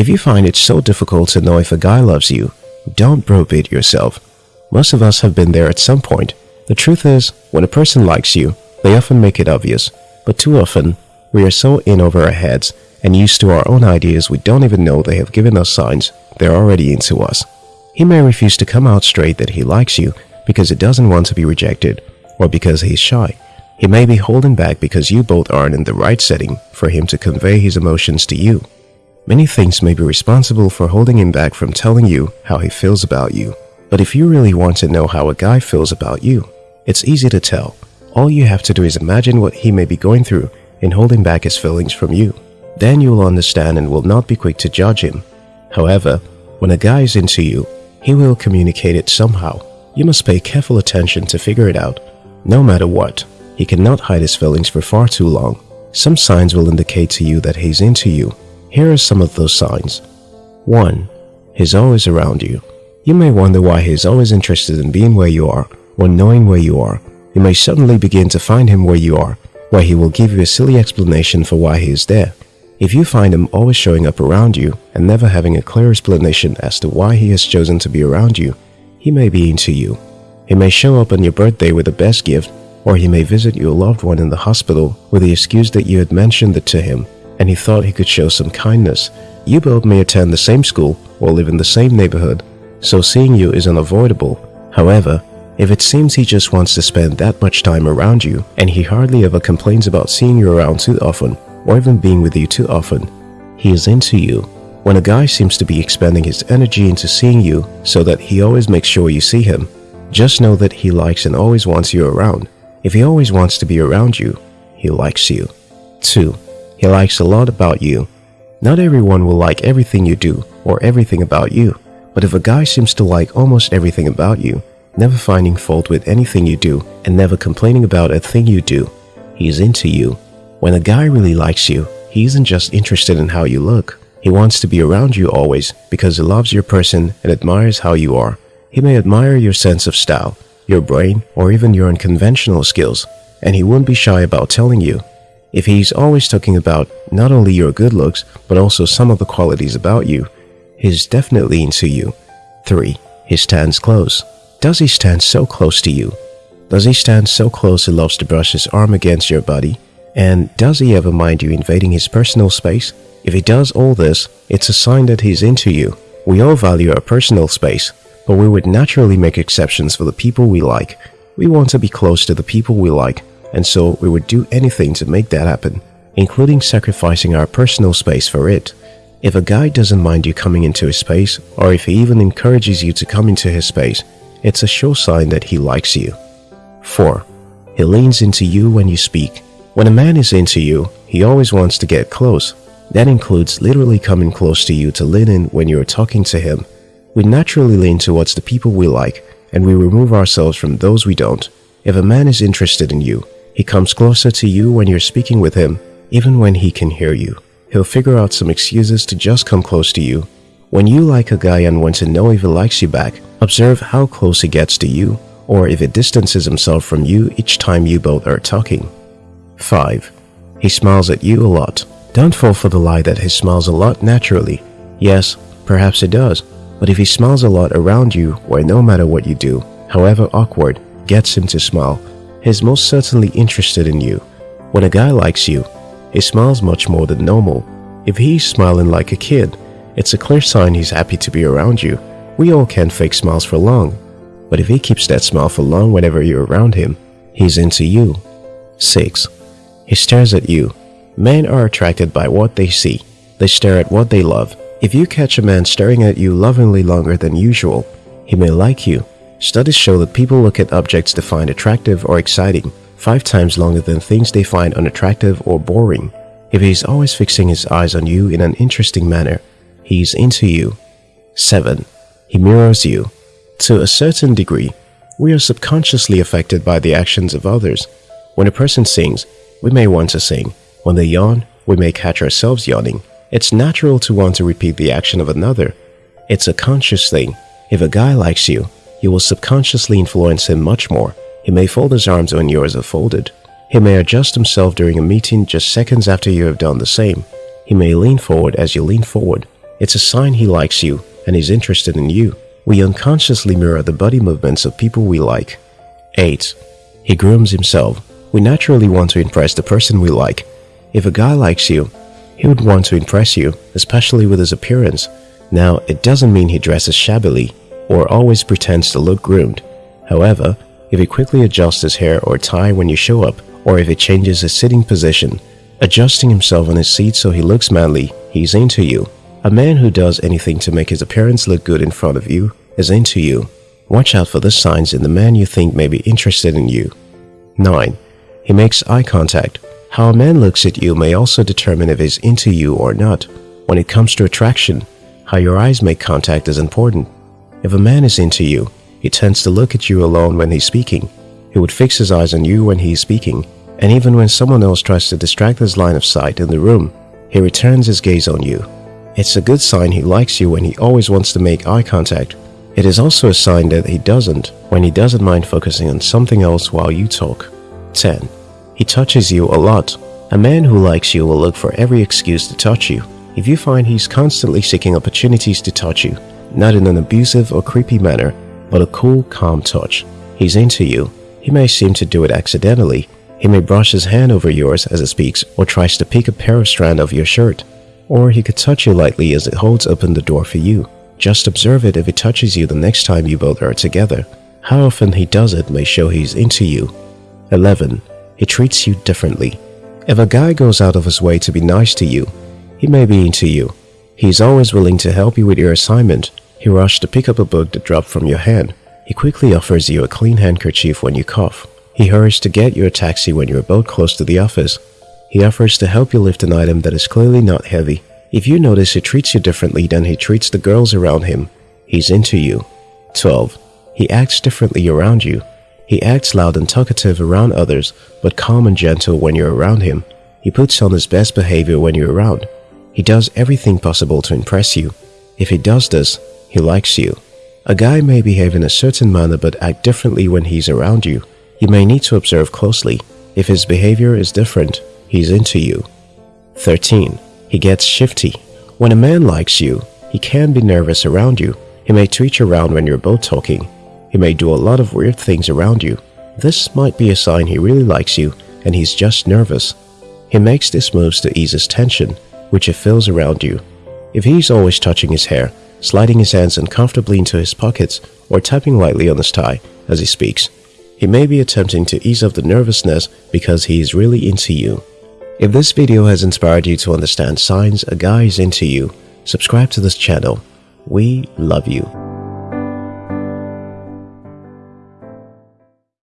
If you find it so difficult to know if a guy loves you, don't browbeat yourself. Most of us have been there at some point. The truth is, when a person likes you, they often make it obvious. But too often, we are so in over our heads and used to our own ideas we don't even know they have given us signs they're already into us. He may refuse to come out straight that he likes you because he doesn't want to be rejected or because he's shy. He may be holding back because you both aren't in the right setting for him to convey his emotions to you. Many things may be responsible for holding him back from telling you how he feels about you. But if you really want to know how a guy feels about you, it's easy to tell. All you have to do is imagine what he may be going through in holding back his feelings from you. Then you will understand and will not be quick to judge him. However, when a guy is into you, he will communicate it somehow. You must pay careful attention to figure it out. No matter what, he cannot hide his feelings for far too long. Some signs will indicate to you that he's into you. Here are some of those signs. 1. He's always around you. You may wonder why he's always interested in being where you are or knowing where you are. You may suddenly begin to find him where you are, where he will give you a silly explanation for why he is there. If you find him always showing up around you and never having a clear explanation as to why he has chosen to be around you, he may be into you. He may show up on your birthday with the best gift, or he may visit your loved one in the hospital with the excuse that you had mentioned it to him and he thought he could show some kindness. You both may attend the same school or live in the same neighborhood, so seeing you is unavoidable. However, if it seems he just wants to spend that much time around you and he hardly ever complains about seeing you around too often, or even being with you too often. He is into you. When a guy seems to be expending his energy into seeing you so that he always makes sure you see him, just know that he likes and always wants you around. If he always wants to be around you, he likes you. 2. He likes a lot about you. Not everyone will like everything you do or everything about you, but if a guy seems to like almost everything about you, never finding fault with anything you do and never complaining about a thing you do, he's into you. When a guy really likes you, he isn't just interested in how you look. He wants to be around you always because he loves your person and admires how you are. He may admire your sense of style, your brain, or even your unconventional skills, and he won't be shy about telling you. If he's always talking about not only your good looks, but also some of the qualities about you, he's definitely into you. 3. He stands close. Does he stand so close to you? Does he stand so close he loves to brush his arm against your body and does he ever mind you invading his personal space? If he does all this, it's a sign that he's into you. We all value our personal space, but we would naturally make exceptions for the people we like. We want to be close to the people we like, and so we would do anything to make that happen, including sacrificing our personal space for it. If a guy doesn't mind you coming into his space, or if he even encourages you to come into his space, it's a sure sign that he likes you. 4. He leans into you when you speak. When a man is into you, he always wants to get close. That includes literally coming close to you to lean in when you're talking to him. We naturally lean towards the people we like and we remove ourselves from those we don't. If a man is interested in you, he comes closer to you when you're speaking with him, even when he can hear you. He'll figure out some excuses to just come close to you. When you like a guy and want to know if he likes you back, observe how close he gets to you or if he distances himself from you each time you both are talking. 5. He smiles at you a lot. Don't fall for the lie that he smiles a lot naturally. Yes, perhaps he does, but if he smiles a lot around you where no matter what you do, however awkward, gets him to smile, he's most certainly interested in you. When a guy likes you, he smiles much more than normal. If he's smiling like a kid, it's a clear sign he's happy to be around you. We all can't fake smiles for long, but if he keeps that smile for long whenever you're around him, he's into you. 6. He stares at you. Men are attracted by what they see. They stare at what they love. If you catch a man staring at you lovingly longer than usual, he may like you. Studies show that people look at objects they find attractive or exciting five times longer than things they find unattractive or boring. If he's always fixing his eyes on you in an interesting manner, he's into you. 7. He mirrors you. To a certain degree, we are subconsciously affected by the actions of others. When a person sings, we may want to sing. When they yawn, we may catch ourselves yawning. It's natural to want to repeat the action of another. It's a conscious thing. If a guy likes you, you will subconsciously influence him much more. He may fold his arms when yours are folded. He may adjust himself during a meeting just seconds after you have done the same. He may lean forward as you lean forward. It's a sign he likes you and is interested in you. We unconsciously mirror the body movements of people we like. 8. He grooms himself. We naturally want to impress the person we like. If a guy likes you, he would want to impress you, especially with his appearance. Now, it doesn't mean he dresses shabbily or always pretends to look groomed. However, if he quickly adjusts his hair or tie when you show up, or if he changes his sitting position, adjusting himself on his seat so he looks manly, he's into you. A man who does anything to make his appearance look good in front of you is into you. Watch out for the signs in the man you think may be interested in you. 9. He makes eye contact. How a man looks at you may also determine if he's into you or not. When it comes to attraction, how your eyes make contact is important. If a man is into you, he tends to look at you alone when he's speaking. He would fix his eyes on you when he's speaking, and even when someone else tries to distract his line of sight in the room, he returns his gaze on you. It's a good sign he likes you when he always wants to make eye contact. It is also a sign that he doesn't when he doesn't mind focusing on something else while you talk. 10. He touches you a lot. A man who likes you will look for every excuse to touch you. If you find he's constantly seeking opportunities to touch you, not in an abusive or creepy manner, but a cool, calm touch, he's into you. He may seem to do it accidentally. He may brush his hand over yours as he speaks or tries to pick a pair of strand of your shirt. Or he could touch you lightly as it holds open the door for you. Just observe it if he touches you the next time you both are together. How often he does it may show he's into you. 11 he treats you differently. If a guy goes out of his way to be nice to you, he may be into you. He is always willing to help you with your assignment. He rushed to pick up a book that dropped from your hand. He quickly offers you a clean handkerchief when you cough. He hurries to get you a taxi when you're about close to the office. He offers to help you lift an item that is clearly not heavy. If you notice he treats you differently than he treats the girls around him, he's into you. 12. He acts differently around you. He acts loud and talkative around others, but calm and gentle when you're around him. He puts on his best behavior when you're around. He does everything possible to impress you. If he does this, he likes you. A guy may behave in a certain manner but act differently when he's around you. You may need to observe closely. If his behavior is different, he's into you. 13. He gets shifty. When a man likes you, he can be nervous around you. He may you around when you're both talking. He may do a lot of weird things around you. This might be a sign he really likes you and he's just nervous. He makes these moves to ease his tension, which he feels around you. If he's always touching his hair, sliding his hands uncomfortably into his pockets, or tapping lightly on his tie as he speaks, he may be attempting to ease off the nervousness because he is really into you. If this video has inspired you to understand signs a guy is into you, subscribe to this channel. We love you.